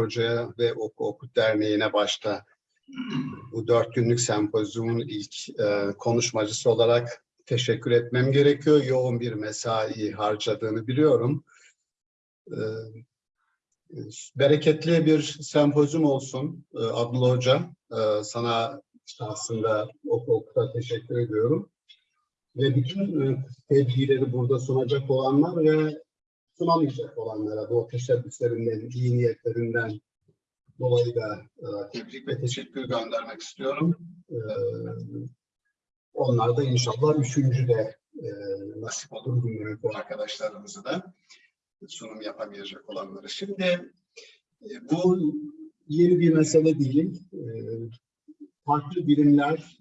Hoca'ya ve Oku Okut Derneği'ne başta bu dört günlük sempozyumun ilk e, konuşmacısı olarak teşekkür etmem gerekiyor. Yoğun bir mesai harcadığını biliyorum. E, bereketli bir sempozyum olsun e, Abdullah Hoca. E, sana aslında Oku Okut'a teşekkür ediyorum. Ve bütün e, burada sunacak olanlar ve sunamayacak olanlara bu teşebbüslerinden, iyi niyetlerinden dolayı da e, tebrik ve teşekkür göndermek istiyorum. E, onlar da inşallah üçüncü de e, nasip olur bilmiyorum bu arkadaşlarımızı da sunum yapamayacak olanları. Şimdi e, bu yeni bir mesele değil. E, farklı birimler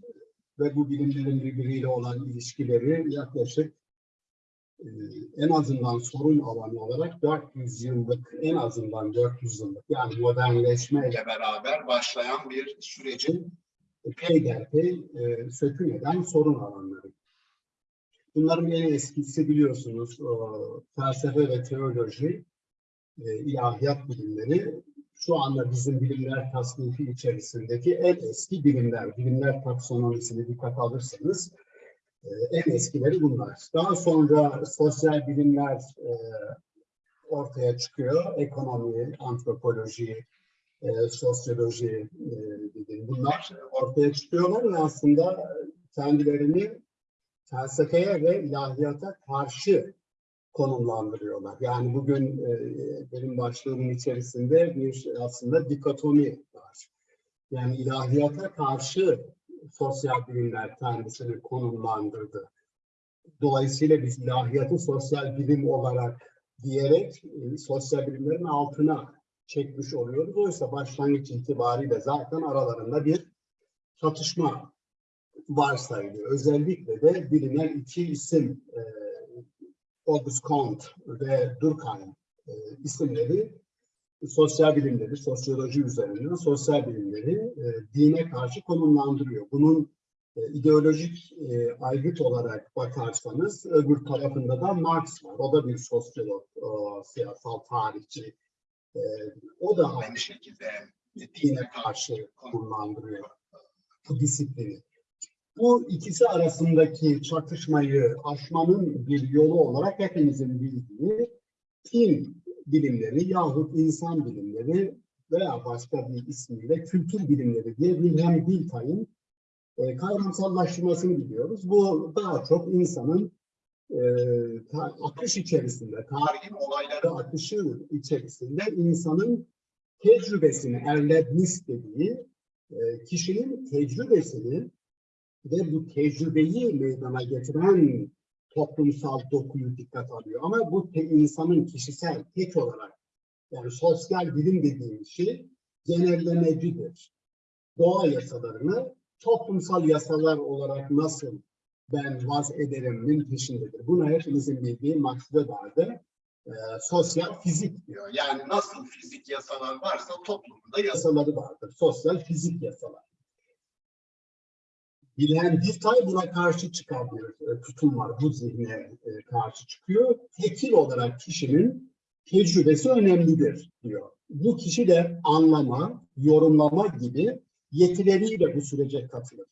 ve bu birimlerin birbiriyle olan ilişkileri yaklaşık e, en azından sorun alanı olarak 400 yıllık, en azından 400 yıllık yani modernleşmeyle beraber başlayan bir sürecin peyderpey e, sökün eden sorun alanları. Bunların en eskisi biliyorsunuz felsefe ve teoloji, e, ilahiyat bilimleri şu anda bizim bilimler tasnifi içerisindeki en eski bilimler. Bilimler taksonomisini dikkat alırsanız en eskileri bunlar. Daha sonra sosyal bilimler e, ortaya çıkıyor. Ekonomi, antropoloji, e, sosyoloji e, bunlar ortaya çıkıyorlar ve aslında kendilerini felsefeye ve ilahiyata karşı konumlandırıyorlar. Yani bugün benim başlığımın içerisinde bir aslında dikotomi var. Yani ilahiyata karşı sosyal bilimler kendisini konumlandırdı. Dolayısıyla biz ilahiyatı sosyal bilim olarak diyerek e, sosyal bilimlerin altına çekmiş oluyoruz. Oysa başlangıç itibariyle zaten aralarında bir çatışma varsayılıyor. Özellikle de bilinen iki isim e, Auguste Comte ve Durkheim e, isimleri sosyal bilimleri, sosyoloji üzerinden sosyal bilimleri e, dine karşı konumlandırıyor. Bunun e, ideolojik e, aygıt olarak bakarsanız öbür tarafında da Marx var. O da bir sosyolog, o, siyasal tarihçi. E, o da aynı şekilde dine karşı konumlandırıyor bu disiplini. Bu ikisi arasındaki çatışmayı aşmanın bir yolu olarak hepimizin bildiği din bilimleri yahut insan bilimleri veya başka bir ismiyle kültür bilimleri diye Wilhelm Dilthey'in e, kavramsallaştırmasını biliyoruz. Bu daha çok insanın e, akış içerisinde, tarihin olayları akışı içerisinde insanın tecrübesini, erlebnis dediği e, kişinin tecrübesini ve bu tecrübeyi meydana getiren toplumsal dokuyu dikkat alıyor. Ama bu insanın kişisel, tek olarak yani sosyal bilim dediğim şey genellemecidir. Doğa yasalarını toplumsal yasalar olarak nasıl ben vaz ederimin peşindedir. Buna hepimizin bildiği Max Weber'de e, sosyal fizik diyor. Yani nasıl fizik yasalar varsa toplumda yasaları vardır. Sosyal fizik yasalar. Bilen Diltay buna karşı çıkan bir e, tutum var. Bu zihne e, karşı çıkıyor. Tekil olarak kişinin tecrübesi önemlidir diyor. Bu kişi de anlama, yorumlama gibi yetileriyle bu sürece katılır.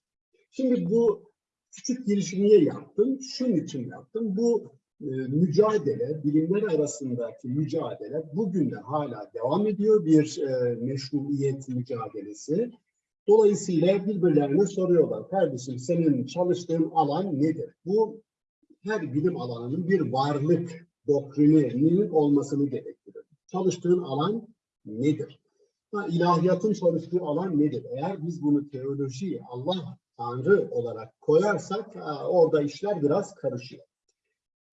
Şimdi bu küçük girişi niye yaptım? Şunun için yaptım. Bu e, mücadele, bilimler arasındaki mücadele bugün de hala devam ediyor. Bir e, meşruiyet mücadelesi. Dolayısıyla birbirlerine soruyorlar. Kardeşim senin çalıştığın alan nedir? Bu her bilim alanının bir varlık doktrininin olmasını gerektirir. Çalıştığın alan nedir? Ha, ilahiyatın çalıştığı alan nedir? Eğer biz bunu teoloji, Allah, Tanrı olarak koyarsak orada işler biraz karışıyor.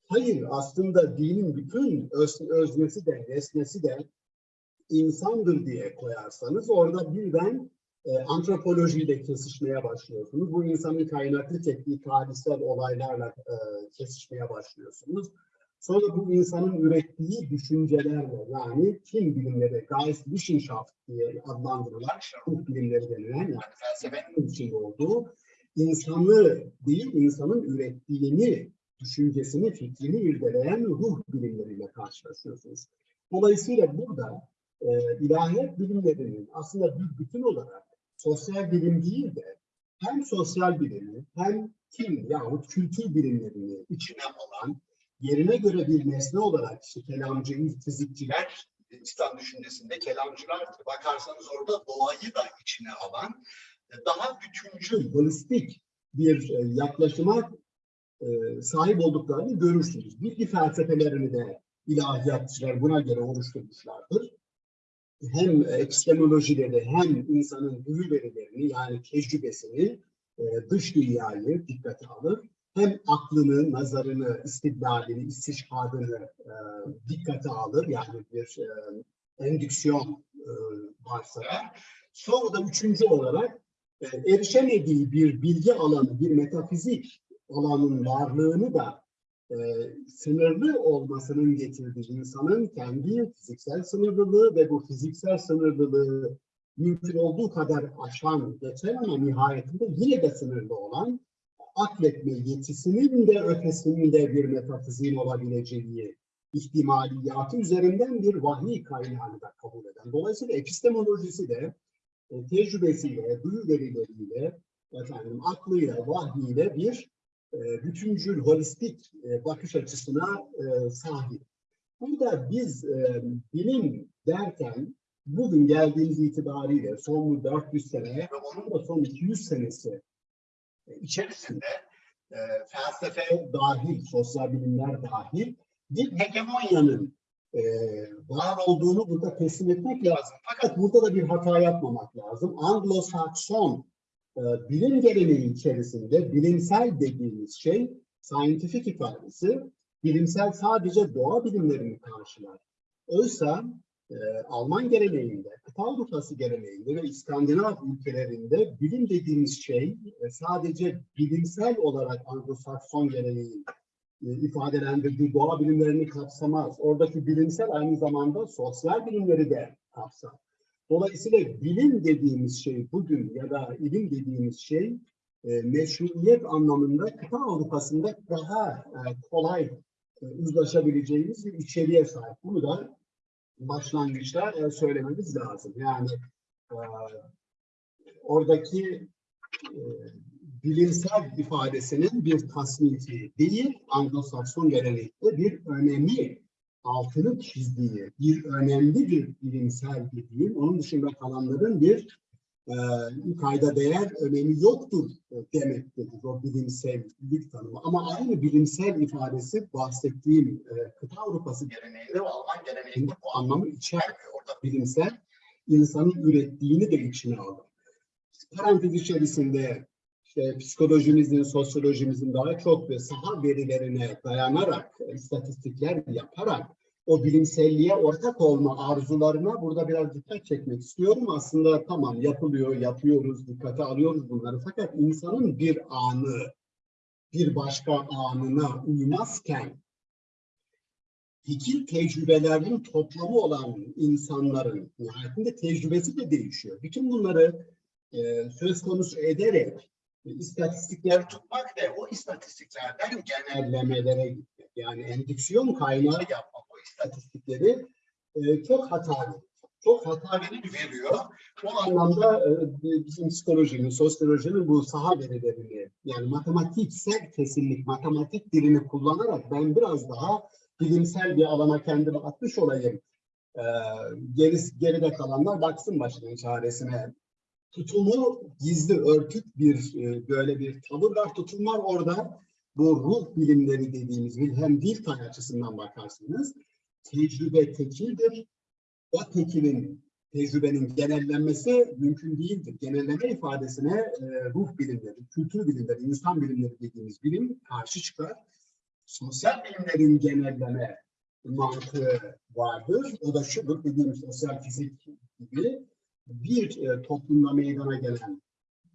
Hayır, aslında dinin bütün öz, öznesi de, nesnesi de insandır diye koyarsanız orada birden e, antropolojiyle kesişmeye başlıyorsunuz. Bu insanın kaynaklı çektiği tarihsel olaylarla e, kesişmeye başlıyorsunuz. Sonra bu insanın ürettiği düşüncelerle yani kim bilimleri, Geistwissenschaft diye adlandırılan ruh bilimleri denilen yani felsefenin içinde olduğu insanı değil insanın ürettiğini, düşüncesini, fikrini irdeleyen ruh bilimleriyle karşılaşıyorsunuz. Dolayısıyla burada e, ilahiyat bilimlerinin aslında bir bütün olarak sosyal bilim değil de hem sosyal bilimi hem din yahut kültür bilimlerini içine alan yerine göre bir nesne olarak işte kelamcı, fizikçiler İslam düşüncesinde kelamcılar bakarsanız orada doğayı da içine alan e, daha bütüncül, holistik bir e, yaklaşıma e, sahip olduklarını görürsünüz. Bilgi felsefelerini de ilahiyatçılar buna göre oluşturmuşlardır. Hem epistemolojileri hem insanın duyu verilerini yani tecrübesini e, dış dünyayı dikkate alır. Hem aklını, nazarını, istidlalini, istişhadını e, dikkate alır. Yani bir e, endüksiyon e, varsayar. Sonra da üçüncü olarak e, erişemediği bir bilgi alanı, bir metafizik alanın varlığını da e, sınırlı olmasının getirdiği insanın kendi fiziksel sınırlılığı ve bu fiziksel sınırlılığı mümkün olduğu kadar aşan, geçen ama nihayetinde yine de sınırlı olan akletme yetisinin de ötesinde bir metafiziğin olabileceği ihtimaliyatı üzerinden bir vahiy kaynağını da kabul eden. Dolayısıyla epistemolojisi de e, tecrübesiyle, duyu verileriyle, efendim, aklıyla, vahyiyle bir bütüncül, holistik e, bakış açısına e, sahip. Burada biz e, bilim derken bugün geldiğimiz itibariyle son 400 sene ve onun da son 200 senesi e, içerisinde e, felsefe dahil, sosyal bilimler dahil bir hegemonyanın e, var olduğunu burada teslim etmek lazım. Fakat burada da bir hata yapmamak lazım. Anglo-Sakson e, bilim geleneği içerisinde bilimsel dediğimiz şey, scientific ifadesi, bilimsel sadece doğa bilimlerini karşılar. Oysa e, Alman geleneğinde, kıta Avrupası geleneğinde ve İskandinav ülkelerinde bilim dediğimiz şey e, sadece bilimsel olarak Anglo-Sakson geleneği e, ifadelendirdiği doğa bilimlerini kapsamaz. Oradaki bilimsel aynı zamanda sosyal bilimleri de kapsar. Dolayısıyla bilim dediğimiz şey bugün ya da ilim dediğimiz şey e, meşruiyet anlamında kıta Avrupa'sında daha e, kolay e, uzlaşabileceğimiz bir içeriğe sahip. Bunu da başlangıçta e, söylememiz lazım. Yani e, oradaki e, bilimsel ifadesinin bir tasnifi değil, Anglo-Sakson geleneğinde bir önemi altını çizdiği, bir önemli bir bilimsel dediğim, onun dışında kalanların bir e, kayda değer önemi yoktur demektir o bilimsellik tanımı. Ama aynı bilimsel ifadesi bahsettiğim e, kıta Avrupası geleneğinde Alman geleneğinde bu anlamı içermiyor. Orada bilimsel insanın ürettiğini de içine alır. Parantez içerisinde işte psikolojimizin, sosyolojimizin daha çok ve saha verilerine dayanarak, istatistikler yaparak o bilimselliğe ortak olma arzularına burada biraz dikkat çekmek istiyorum. Aslında tamam yapılıyor, yapıyoruz, dikkate alıyoruz bunları. Fakat insanın bir anı, bir başka anına uymazken fikir tecrübelerinin toplamı olan insanların nihayetinde tecrübesi de değişiyor. Bütün bunları e, söz konusu ederek istatistikler tutmak ve o istatistiklerden genellemelere gitmek. Yani endüksiyon kaynağı yapmak o istatistikleri e, çok hatalı. Çok hata veriyor. O anlamda e, bizim psikolojinin, sosyolojinin bu saha verilerini yani matematiksel kesinlik, matematik dilini kullanarak ben biraz daha bilimsel bir alana kendimi atmış olayım. E, geri, geride kalanlar baksın başının çaresine tutumu gizli örtük bir e, böyle bir tavır var. Tutum var orada. Bu ruh bilimleri dediğimiz hem dil tay açısından bakarsanız tecrübe tekildir. O tekilin tecrübenin genellenmesi mümkün değildir. Genelleme ifadesine e, ruh bilimleri, kültür bilimleri, insan bilimleri dediğimiz bilim karşı çıkar. Sosyal bilimlerin genelleme mantığı vardır. O da şudur dediğimiz sosyal fizik gibi bir e, toplumda meydana gelen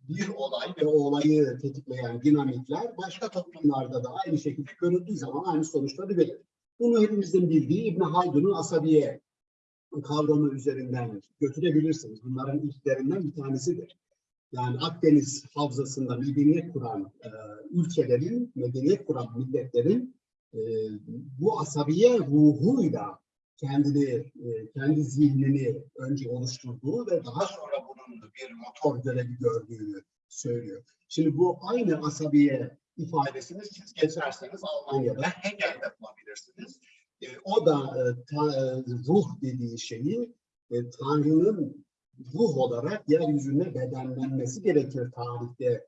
bir olay ve o olayı tetikleyen dinamikler başka toplumlarda da aynı şekilde görüldüğü zaman aynı sonuçları verir. Bunu hepimizin bildiği İbn Haldun'un asabiye kavramı üzerinden götürebilirsiniz. Bunların ilklerinden bir tanesidir. Yani Akdeniz havzasında medeniyet kuran e, ülkelerin, medeniyet kuran milletlerin e, bu asabiye ruhuyla kendini, e, kendi zihnini önce oluşturduğu ve daha sonra bunun bir motor görevi gördüğünü söylüyor. Şimdi bu aynı asabiye ifadesini siz geçerseniz Almanya'da Hegel'de bulabilirsiniz. E, o da e, ta- ruh dediği şeyi Tanrı'nın ruh olarak yeryüzüne bedenlenmesi gerekir tarihte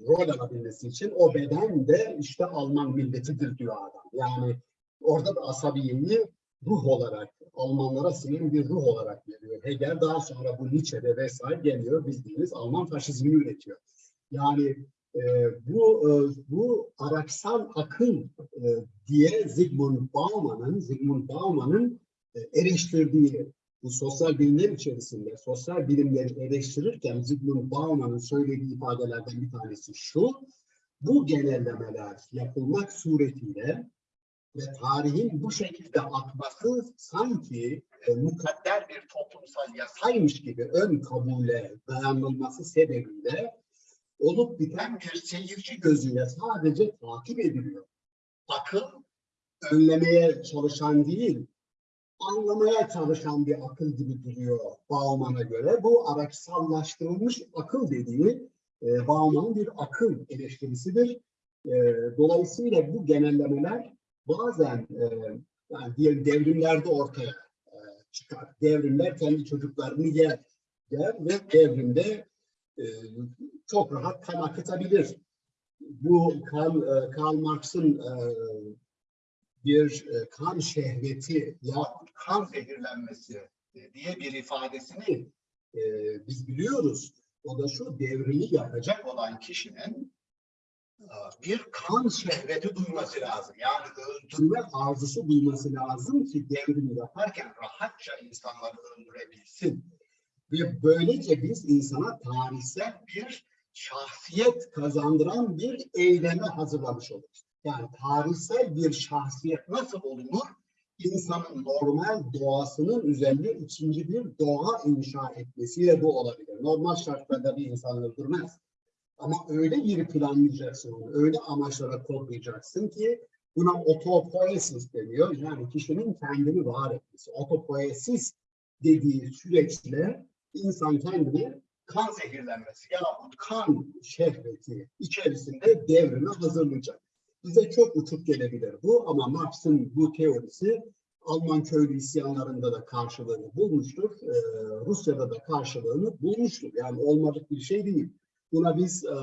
rol alabilmesi için. O beden de işte Alman milletidir diyor adam. Yani orada da asabiyeyi ruh olarak, Almanlara sınırlı bir ruh olarak veriyor. Hegel daha sonra bu Nietzsche'de vesaire geliyor bildiğiniz Alman faşizmini üretiyor. Yani e, bu e, bu araçsal akıl e, diye Zygmunt Bauman'ın Zygmunt Bauman'ın e, eleştirdiği bu sosyal bilimler içerisinde sosyal bilimleri eleştirirken Zygmunt Bauman'ın söylediği ifadelerden bir tanesi şu. Bu genellemeler yapılmak suretiyle ve tarihin bu şekilde akması sanki e, mukadder bir toplumsal yasaymış gibi ön kabule dayanılması sebebiyle olup biten bir seyirci gözüyle sadece takip ediliyor. Akıl önlemeye çalışan değil, anlamaya çalışan bir akıl gibi duruyor Bauman'a göre. Bu araçsallaştırılmış akıl dediği e, Bauman'ın bir akıl eleştirisidir. E, dolayısıyla bu genellemeler bazen e, yani diyelim devrimlerde ortaya e, çıkar. Devrimler kendi çocuklarını yer, yer ve devrimde e, çok rahat kan akıtabilir. Bu Karl, e, Karl Marx'ın e, bir e, kan şehveti ya kan zehirlenmesi diye bir ifadesini e, biz biliyoruz. O da şu devrimi yapacak olan kişinin bir kan şehveti duyması lazım. Yani öldürme arzusu duyması lazım ki devrimi yaparken rahatça insanları öldürebilsin. Ve böylece biz insana tarihsel bir şahsiyet kazandıran bir eyleme hazırlamış oluruz. Yani tarihsel bir şahsiyet nasıl olunur? İnsanın normal doğasının üzerine ikinci bir doğa inşa etmesiyle bu olabilir. Normal şartlarda bir insan öldürmez. Ama öyle bir planlayacaksın onu, öyle amaçlara kodlayacaksın ki buna otopoiesis deniyor. Yani kişinin kendini var etmesi. Otopoiesis dediği süreçle insan kendini kan zehirlenmesi yahut kan şehveti içerisinde devrime hazırlayacak. Bize çok uçuk gelebilir bu ama Marx'ın bu teorisi Alman köylü isyanlarında da karşılığını bulmuştur. Ee, Rusya'da da karşılığını bulmuştur. Yani olmadık bir şey değil. Buna biz e,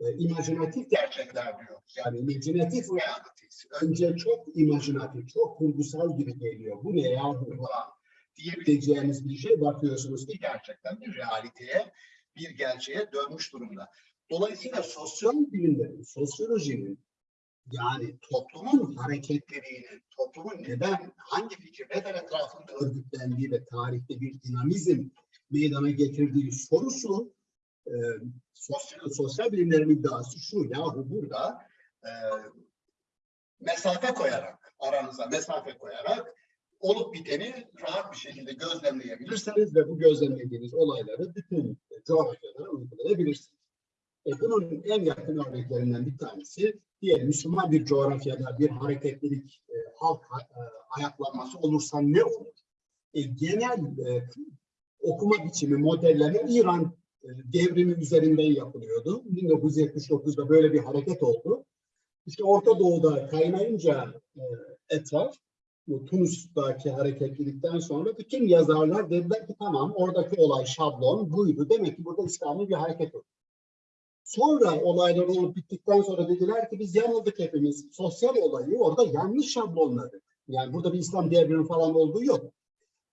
e, imajinatif gerçekler diyoruz. Yani imajinatif realities. Önce çok imajinatif, çok kurgusal gibi geliyor. Bu ne ya falan diyebileceğiniz bir şey bakıyorsunuz ki gerçekten bir realiteye, bir gerçeğe dönmüş durumda. Dolayısıyla sosyal bilimlerin, sosyolojinin yani toplumun hareketlerinin, toplumun neden, hangi fikir neden etrafında örgütlendiği ve tarihte bir dinamizm meydana getirdiği sorusu e, sosyal, sosyal bilimlerin iddiası şu, yahu burada e, mesafe koyarak, aranıza mesafe koyarak olup biteni rahat bir şekilde gözlemleyebilirsiniz ve bu gözlemlediğiniz olayları bütün coğrafyalara uygulayabilirsiniz. E bunun en yakın örneklerinden bir tanesi diyelim Müslüman bir coğrafyada bir hareketlilik, e, halk e, ayaklanması olursa ne olur? E, genel e, okuma biçimi, modelleme İran e, devrimi üzerinden yapılıyordu. 1979'da böyle bir hareket oldu. İşte Orta Doğu'da kaynayınca e, etraf, bu Tunus'taki hareketlilikten sonra bütün yazarlar dediler ki tamam oradaki olay şablon buydu. Demek ki burada İslami bir hareket oldu. Sonra olaylar olup bittikten sonra dediler ki biz yanıldık hepimiz. Sosyal olayı orada yanlış şablonladık. Yani burada bir İslam devrimi falan olduğu yok.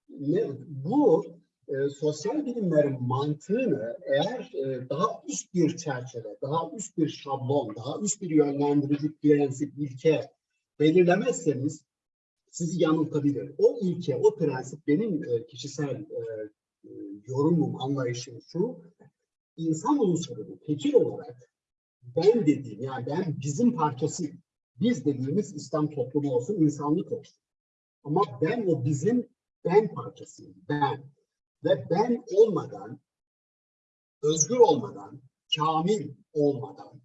Ne, bu e, sosyal bilimlerin mantığını eğer e, daha üst bir çerçeve, daha üst bir şablon, daha üst bir yönlendirici prensip, ilke belirlemezseniz sizi yanıltabilir. O ilke, o prensip benim e, kişisel e, yorumum, anlayışım şu, insan unsurunu tekil olarak ben dediğim, yani ben bizim parçası, biz dediğimiz İslam toplumu olsun, insanlık olsun. Ama ben o bizim ben parçasıyım, ben. Ve ben olmadan, özgür olmadan, kamil olmadan,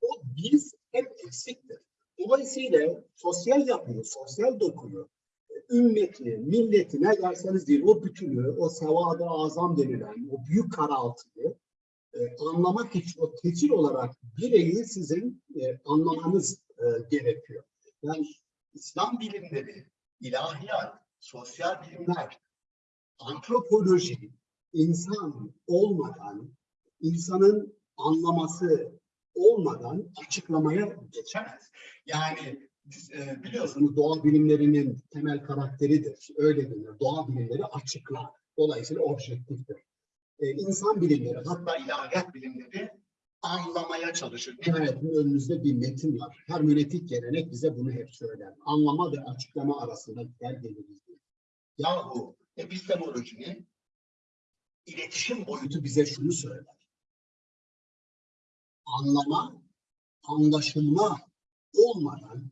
o biz hep eksiktir. Dolayısıyla sosyal yapıyı, sosyal dokuyu ümmeti, milleti ne derseniz deyin o bütünü, o sevadı azam denilen o büyük karaltıyı e, anlamak için o tekil olarak bireyi sizin e, anlamanız e, gerekiyor. Yani İslam bilimleri, ilahiyat, sosyal bilimler, antropoloji, insan olmadan, insanın anlaması olmadan açıklamaya geçemez. Yani e, biliyorsunuz doğa bilimlerinin temel karakteridir. Öyle denir. Doğa bilimleri açıklar. Dolayısıyla objektiftir. E, insan bilimleri, hatta ilahiyat bilimleri anlamaya çalışır. Nihayetinde önümüzde bir metin var. Hermeneutik gelenek bize bunu hep söyler. Anlama ve açıklama arasında gider geliriz. Yahu epistemolojinin iletişim boyutu bize şunu söyler. Anlama, anlaşılma olmadan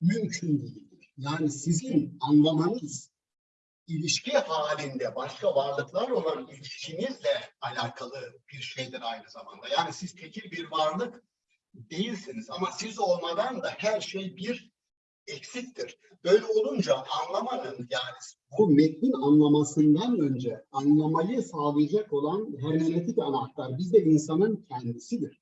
mümkün değildir. Yani sizin anlamanız ilişki halinde başka varlıklarla olan ilişkinizle alakalı bir şeydir aynı zamanda. Yani siz tekil bir varlık değilsiniz ama siz olmadan da her şey bir eksiktir. Böyle olunca anlamanın yani bu metnin anlamasından önce anlamayı sağlayacak olan hermeneutik anahtar bizde insanın kendisidir.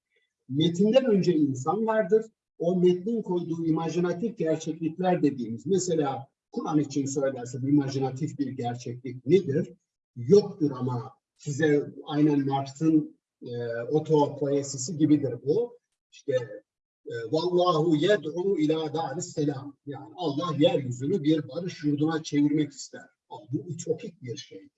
Metinden önce insan vardır. O metnin koyduğu imajinatif gerçeklikler dediğimiz mesela Kur'an için söylersem imajinatif bir gerçeklik nedir? Yoktur ama size aynen Marx'ın e, otopoesisi gibidir bu. İşte Vallahu yed'u ila daris selam. Yani Allah yeryüzünü bir barış yurduna çevirmek ister. Ama bu ütopik bir şey.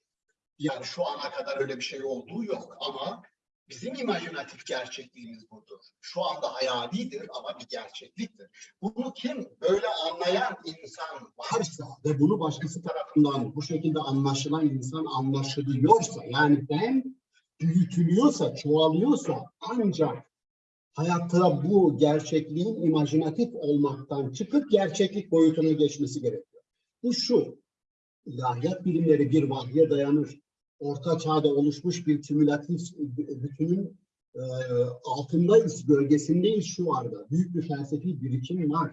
Yani şu ana kadar öyle bir şey olduğu yok ama bizim imajinatif gerçekliğimiz budur. Şu anda hayalidir ama bir gerçekliktir. Bunu kim böyle anlayan insan varsa ve bunu başkası tarafından bu şekilde anlaşılan insan anlaşılıyorsa yani ben büyütülüyorsa, çoğalıyorsa ancak hayatta bu gerçekliğin imajinatif olmaktan çıkıp gerçeklik boyutuna geçmesi gerekiyor. Bu şu, ilahiyat bilimleri bir vahye dayanır. Orta çağda oluşmuş bir kümülatif bütünün e, altındayız, gölgesindeyiz şu anda. Büyük bir felsefi birikim var.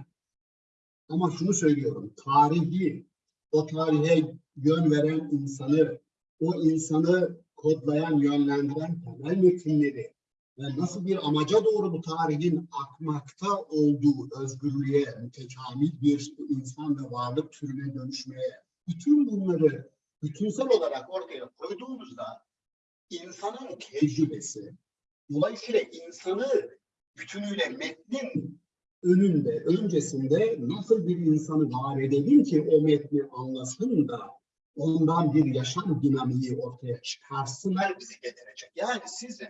Ama şunu söylüyorum, tarihi, o tarihe yön veren insanı, o insanı kodlayan, yönlendiren temel metinleri, nasıl bir amaca doğru bu tarihin akmakta olduğu özgürlüğe, mütekamil bir insan ve varlık türüne dönüşmeye, bütün bunları bütünsel olarak ortaya koyduğumuzda insanın tecrübesi, dolayısıyla insanı bütünüyle metnin önünde, öncesinde nasıl bir insanı var edelim ki o metni anlasın da ondan bir yaşam dinamiği ortaya çıkarsınlar bizi getirecek. Yani sizin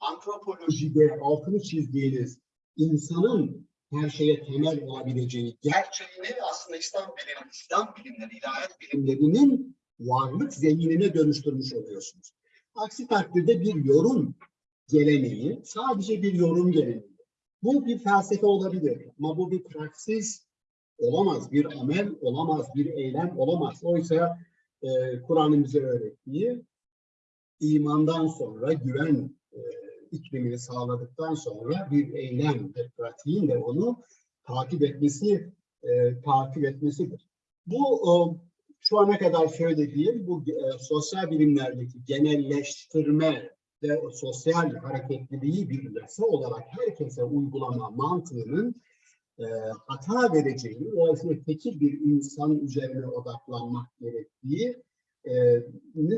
antropolojide altını çizdiğiniz insanın her şeye temel olabileceği gerçeğini aslında İslam bilimleri, İslam bilimleri, ilahiyat bilimlerinin varlık zeminine dönüştürmüş oluyorsunuz. Aksi takdirde bir yorum geleneği, sadece bir yorum geleneği. Bu bir felsefe olabilir ama bu bir praksis olamaz, bir amel olamaz, bir eylem olamaz. Oysa e, Kur'an'ın bize öğrettiği imandan sonra güven iklimini sağladıktan sonra bir eylem ve pratiğin de onu takip etmesi e, takip etmesidir. Bu e, şu ana kadar söylediğim bu e, sosyal bilimlerdeki genelleştirme ve o sosyal hareketliliği bir yasa olarak herkese uygulama mantığının e, hata vereceğini, dolayısıyla tekil bir insan üzerine odaklanmak gerektiği e,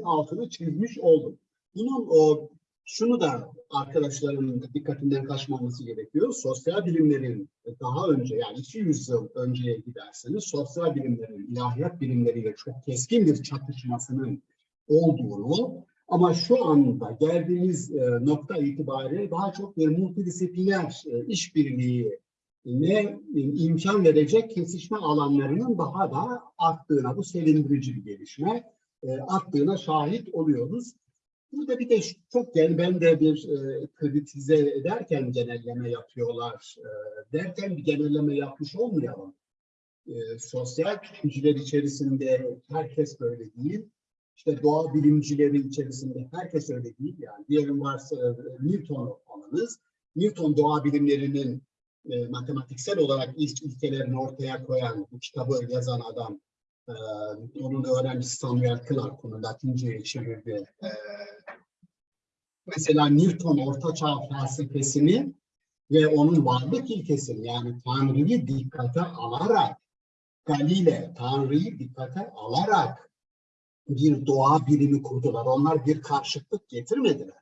altını çizmiş oldum. Bunun o şunu da arkadaşlarımın dikkatinden kaçmaması gerekiyor. Sosyal bilimlerin daha önce yani 200 yıl önceye giderseniz sosyal bilimlerin ilahiyat bilimleriyle çok keskin bir çatışmasının olduğunu ama şu anda geldiğimiz e, nokta itibariyle daha çok bir multidisipliner e, işbirliği ne imkan verecek kesişme alanlarının daha da arttığına, bu sevindirici bir gelişme, e, arttığına şahit oluyoruz. Burada bir de çok yani ben de bir e, kritize ederken genelleme yapıyorlar e, derken bir genelleme yapmış olmayalım. E, sosyal bilimciler içerisinde herkes böyle değil. İşte doğa bilimcileri içerisinde herkes öyle değil. Yani diyelim varsa e, Newton alınız. Newton doğa bilimlerinin e, matematiksel olarak ilk ilkelerini ortaya koyan, bu kitabı yazan adam Ee, onun öğrencisi Samuel Clark onu Latince'ye çevirdi. Ee, mesela Newton ortaçağ felsefesini ve onun varlık ilkesini yani Tanrı'yı dikkate alarak Galile Tanrı'yı dikkate alarak bir doğa bilimi kurdular. Onlar bir karşıtlık getirmediler.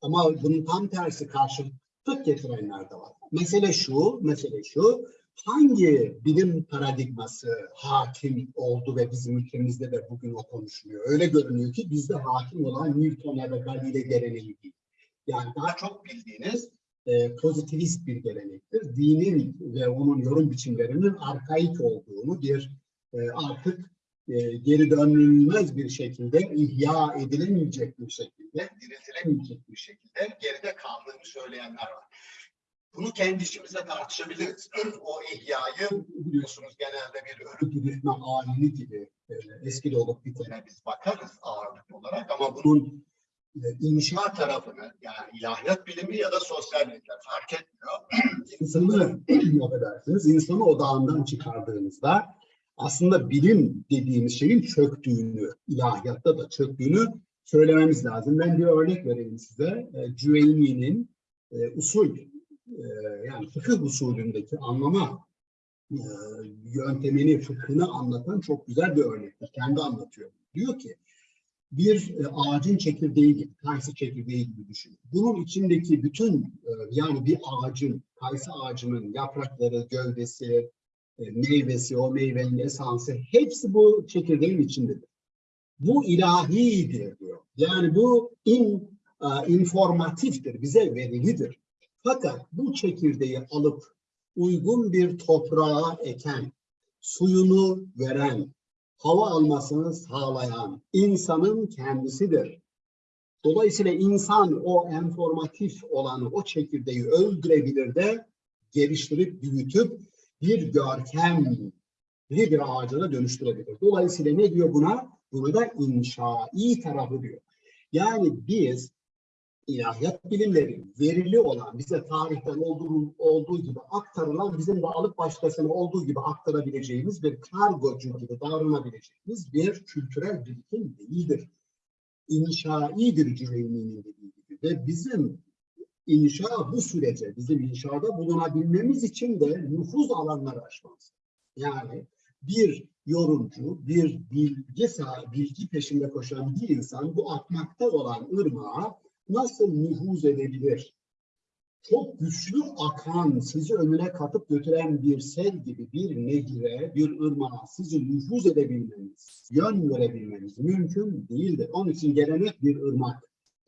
Ama bunun tam tersi karşıtlık getirenler de var. Mesele şu, mesele şu, hangi bilim paradigması hakim oldu ve bizim ülkemizde de bugün o konuşuluyor? Öyle görünüyor ki bizde hakim olan Newton ya da Galile geleneği değil. Yani daha çok bildiğiniz e, pozitivist bir gelenektir. Dinin ve onun yorum biçimlerinin arkaik olduğunu bir e, artık e, geri dönülmez bir şekilde ihya edilemeyecek bir şekilde, diriltilemeyecek bir şekilde geride kaldığını söyleyenler var. Bunu kendi içimizde tartışabiliriz. O ihyayı biliyorsunuz genelde bir ölü diriltme alimi gibi e, eski olup bitene biz bakarız ağırlıklı olarak ama bunun e, inşa tarafını yani ilahiyat bilimi ya da sosyal bilimler fark etmiyor. insanı affedersiniz, insanı odağından çıkardığınızda aslında bilim dediğimiz şeyin çöktüğünü, ilahiyatta da çöktüğünü söylememiz lazım. Ben bir örnek vereyim size. E, Cüveyni'nin usul yani fıkıh usulündeki anlama yöntemini, fıkhını anlatan çok güzel bir örnektir. Kendi anlatıyor. Diyor ki bir e, ağacın çekirdeği gibi, kayısı çekirdeği gibi düşünün. Bunun içindeki bütün e, yani bir ağacın, kayısı ağacının yaprakları, gövdesi, e, meyvesi, o meyvenin esansı hepsi bu çekirdeğin içindedir. Bu ilahidir diyor. Yani bu in, informatiftir, bize verilidir. Fakat bu çekirdeği alıp uygun bir toprağa eken, suyunu veren, hava almasını sağlayan insanın kendisidir. Dolayısıyla insan o informatif olanı, o çekirdeği öldürebilir de geliştirip, büyütüp bir görkemli bir ağacına dönüştürebilir. Dolayısıyla ne diyor buna? Buna da inşai tarafı diyor. Yani biz ilahiyat bilimleri verili olan, bize tarihten olduğu, olduğu gibi aktarılan, bizim de alıp başkasına olduğu gibi aktarabileceğimiz bir kargocu gibi davranabileceğimiz bir kültürel birikim değildir. İnşaidir Cüveyni'nin dediği gibi. Ve bizim inşa bu sürece, bizim inşada bulunabilmemiz için de nüfuz alanları aşmamız. Yani bir yorumcu, bir bilgi sahibi, bilgi peşinde koşan bir insan bu akmakta olan ırmağa nasıl nüfuz edebilir? Çok güçlü akan, sizi önüne katıp götüren bir sel gibi bir nehire, bir ırmağa sizi nüfuz edebilmeniz, yön verebilmeniz mümkün değildir. Onun için gelenek bir ırmak,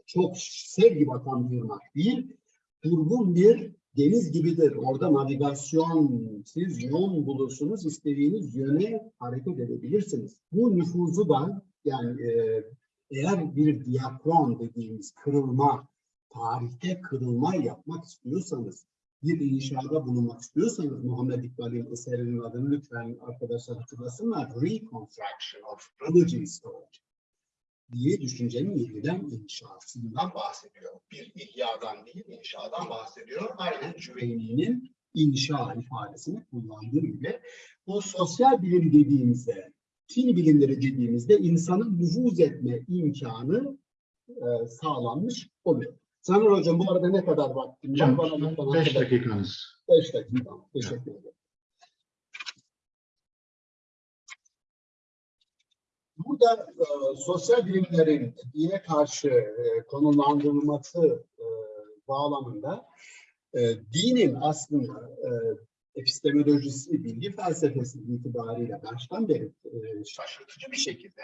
çok sel gibi akan bir ırmak değil, durgun bir deniz gibidir. Orada navigasyon, siz yön bulursunuz, istediğiniz yöne hareket edebilirsiniz. Bu nüfuzu da yani e, eğer bir diakron dediğimiz kırılma, tarihte kırılma yapmak istiyorsanız, bir inşada bulunmak istiyorsanız Muhammed İkbal'in eserinin adını lütfen arkadaşlar hatırlasınlar. Reconstruction of Religion Story diye düşüncenin yeniden inşasından bahsediyor. Bir ihyadan değil, inşadan bahsediyor. Aynen Cüveyni'nin inşa ifadesini kullandığı gibi bu sosyal bilim dediğimizde Fin bilimleri dediğimizde insanın nüfuz etme imkanı e, sağlanmış oluyor. Sanır Hocam bu arada ne kadar vaktim var? Bana 5 dakikanız. 5 dakika. Teşekkür ederim. Burada e, sosyal bilimlerin dine karşı e, konumlandırılması e, bağlamında e, dinin aslında e, epistemolojisi, bilgi felsefesi itibariyle baştan beri e, şaşırtıcı bir şekilde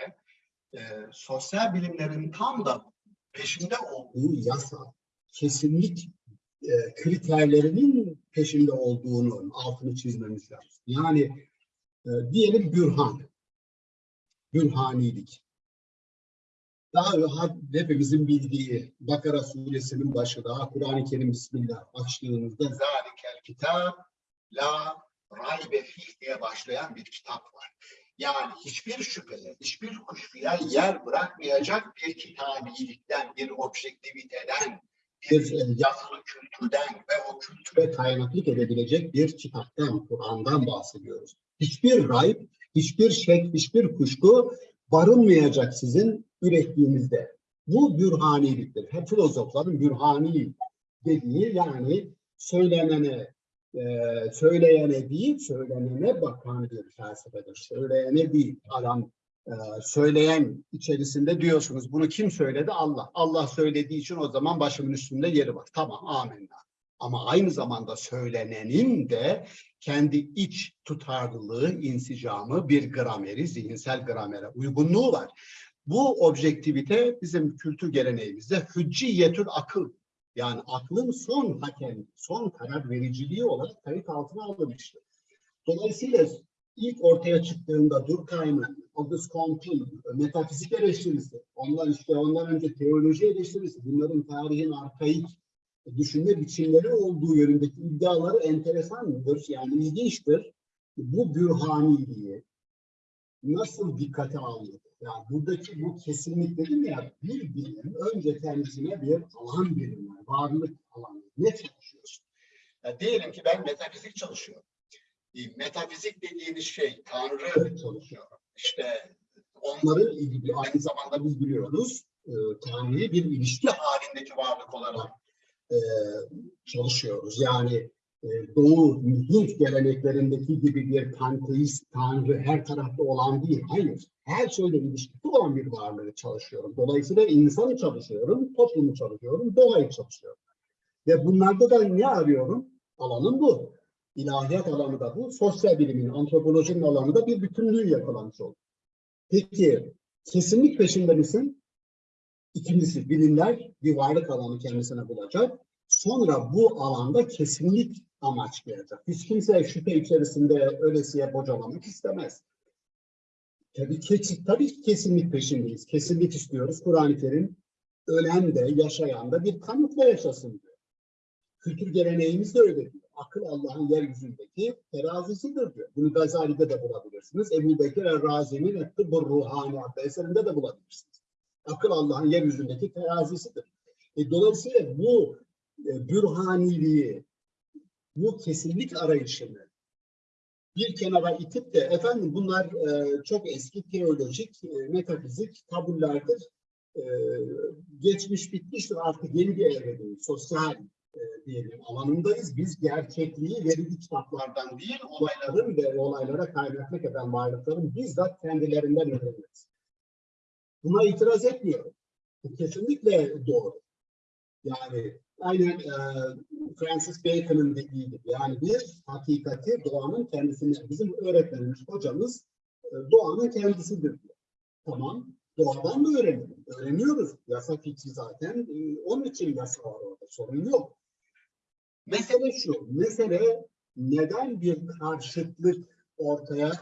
e, sosyal bilimlerin tam da peşinde olduğu yasa, kesinlik e, kriterlerinin peşinde olduğunu altını çizmemiz lazım. Yani diyelim bürhan, bürhanilik. Daha hepimizin bildiği Bakara suresinin başı daha Kur'an-ı Kerim Bismillah açtığımızda zalikel kitap La Raybe Fih diye başlayan bir kitap var. Yani hiçbir şüpheli, hiçbir kuşkuya yer bırakmayacak bir kitabilikten, bir objektiviteden, bir yazılı kültürden ve o kültüre kaynaklık edebilecek bir kitaptan, Kur'an'dan bahsediyoruz. Hiçbir rayb, Hiçbir şek, hiçbir kuşku barınmayacak sizin ürettiğinizde. Bu bürhaniliktir. Hep filozofların bürhani dediği yani söylenene, e, söyleyene değil, söylenene bakan bir felsefedir. Söyleyene değil, adam e, söyleyen içerisinde diyorsunuz bunu kim söyledi? Allah. Allah söylediği için o zaman başımın üstünde yeri var. Tamam, amenna. Ama aynı zamanda söylenenin de kendi iç tutarlılığı, insicamı, bir grameri, zihinsel gramere uygunluğu var. Bu objektivite bizim kültür geleneğimizde hücciyetül akıl yani aklın son hakem, son karar vericiliği olarak kayıt altına alınmıştır. Dolayısıyla ilk ortaya çıktığında Durkheim'in, Auguste Comte'un metafizik eleştirisi, ondan işte ondan önce teoloji eleştirisi, bunların tarihin arkaik düşünme biçimleri olduğu yönündeki iddiaları enteresandır, yani ilginçtir. Bu bürhaniliği nasıl dikkate alınır? Yani buradaki bu kesinlik dedim ya, bir bilim önce kendisine bir alan belirler, varlık alanı. Ne çalışıyorsun? Ya diyelim ki ben metafizik çalışıyorum. E, Metafizik dediğiniz şey Tanrı çalışıyor. İşte onların ilgili aynı zamanda biz biliyoruz e, Tanrı'yı bir ilişki halindeki varlık olarak e, çalışıyoruz. Yani Doğu Hint geleneklerindeki gibi bir panteist Tanrı her tarafta olan değil. Hayır. Her şeyle ilişkisi olan bir varlığı çalışıyorum. Dolayısıyla insanı çalışıyorum, toplumu çalışıyorum, doğayı çalışıyorum. Ve bunlarda da ne arıyorum? Alanım bu. İlahiyat alanı da bu. Sosyal bilimin, antropolojinin alanı da bir bütünlüğü yakalamış oldu. Peki kesinlik peşinde misin? İkincisi bilimler bir varlık alanı kendisine bulacak. Sonra bu alanda kesinlik amaçlayacak. Hiç kimse şüphe içerisinde ölesiye bocalamak istemez. Tabii ki, tabii ki kesinlik peşindeyiz. Kesinlik istiyoruz. Kur'an-ı Kerim ölen de yaşayan da bir kanıtla yaşasın diyor. Kültür geleneğimiz de öyle diyor. Akıl Allah'ın yeryüzündeki terazisidir diyor. Bunu Gazali'de de bulabilirsiniz. Ebu Bekir Er-Razi'nin Tıbbı Ruhani adlı eserinde de bulabilirsiniz. Akıl Allah'ın yeryüzündeki terazisidir. E, dolayısıyla bu bürhaniliği, bu kesinlik arayışını bir kenara itip de efendim bunlar e, çok eski teolojik, e, metafizik tabullerdir. E, geçmiş bitmiştir artık yeni bir evredeyiz. Sosyal e, diyelim alanındayız. Biz gerçekliği verili kitaplardan değil, olayların ve olaylara kaynaklık eden varlıkların bizzat kendilerinden öğreniriz. Buna itiraz etmiyorum. Bu kesinlikle doğru. Yani aynen e, Francis Bacon'ın dediği yani bir hakikati doğanın kendisine bizim öğretmenimiz, hocamız e, doğanın kendisidir diyor. Tamam, doğadan da öğrenelim. Öğreniyoruz. Yasa fikri zaten. e, onun için yasa var orada. Sorun yok. Mesele şu. Mesele neden bir karşıtlık ortaya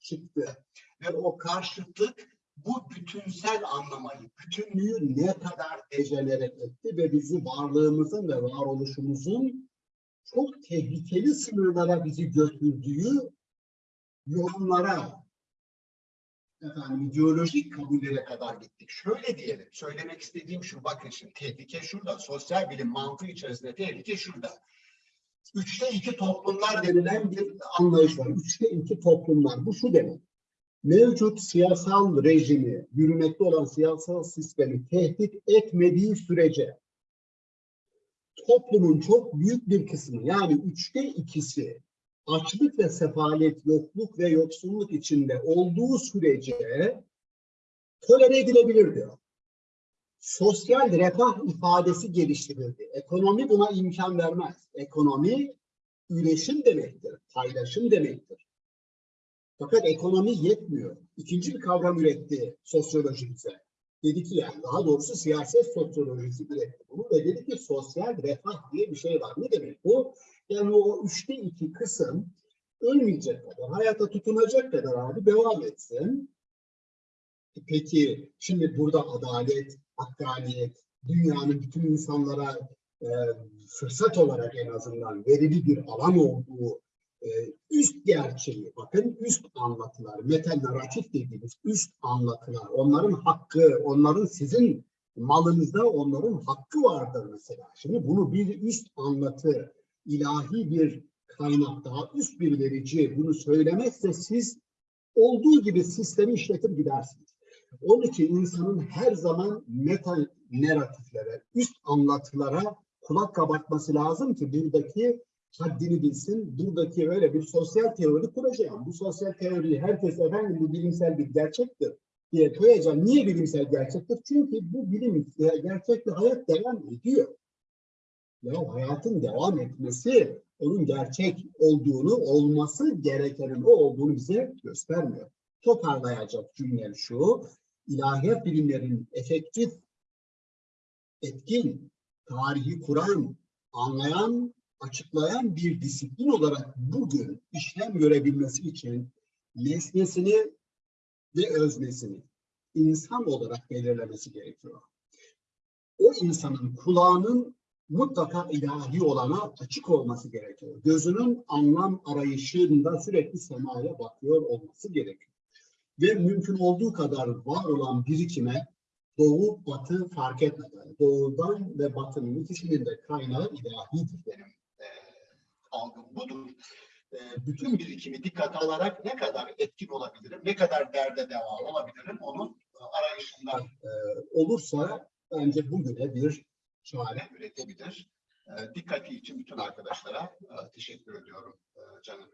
çıktı? Ve o karşıtlık bu bütünsel anlamayı, bütünlüğü ne kadar dejenere etti ve bizi varlığımızın ve varoluşumuzun çok tehlikeli sınırlara bizi götürdüğü yorumlara, efendim ideolojik kabullere kadar gittik. Şöyle diyelim, söylemek istediğim şu, bakın şimdi tehlike şurada, sosyal bilim mantığı içerisinde tehlike şurada. Üçte iki toplumlar denilen bir anlayış var. Üçte iki toplumlar, bu şu demek mevcut siyasal rejimi, yürümekte olan siyasal sistemi tehdit etmediği sürece toplumun çok büyük bir kısmı yani üçte ikisi açlık ve sefalet, yokluk ve yoksulluk içinde olduğu sürece tolere edilebilir diyor. Sosyal refah ifadesi geliştirildi. Ekonomi buna imkan vermez. Ekonomi üretim demektir, paylaşım demektir. Fakat ekonomi yetmiyor. İkinci bir kavram üretti sosyoloji bize. Dedi ki yani daha doğrusu siyaset sosyolojisi üretti bunu ve dedi ki sosyal refah diye bir şey var. Ne demek bu? Yani o üçte iki kısım ölmeyecek kadar, hayata tutunacak kadar abi devam etsin. Peki şimdi burada adalet, hakkaniyet, dünyanın bütün insanlara e, fırsat olarak en azından verili bir alan olduğu e, üst gerçeği, bakın üst anlatılar, metanarratif dediğimiz üst anlatılar, onların hakkı, onların sizin malınızda onların hakkı vardır mesela. Şimdi bunu bir üst anlatı, ilahi bir kaynak, daha üst bir verici bunu söylemezse siz olduğu gibi sistemi işletip gidersiniz. Onun için insanın her zaman meta narratiflere, üst anlatılara kulak kabartması lazım ki buradaki haddini bilsin. Buradaki öyle bir sosyal teori kuracağım. Bu sosyal teoriyi herkes efendim bu bilimsel bir gerçektir diye koyacağım. Niye bilimsel gerçektir? Çünkü bu bilim gerçekte hayat devam ediyor. Ya hayatın devam etmesi onun gerçek olduğunu, olması gerekenin o olduğunu bize göstermiyor. Toparlayacak cümlem şu, ilahiyat bilimlerin efektif, etkin, tarihi kuran, anlayan, açıklayan bir disiplin olarak bugün işlem görebilmesi için nesnesini ve öznesini insan olarak belirlemesi gerekiyor. O insanın kulağının mutlaka ilahi olana açık olması gerekiyor. Gözünün anlam arayışında sürekli semaya bakıyor olması gerekiyor. Ve mümkün olduğu kadar var olan birikime doğu batı fark etmeden doğudan ve batının ikisinin de kaynağı ilahidir benim algım budur. E, bütün birikimi dikkate alarak ne kadar etkin olabilirim, ne kadar derde deva olabilirim onun arayışından e, olursa bence bugüne bir çare üretebilir. E, dikkati için bütün arkadaşlara e, teşekkür ediyorum e, canım.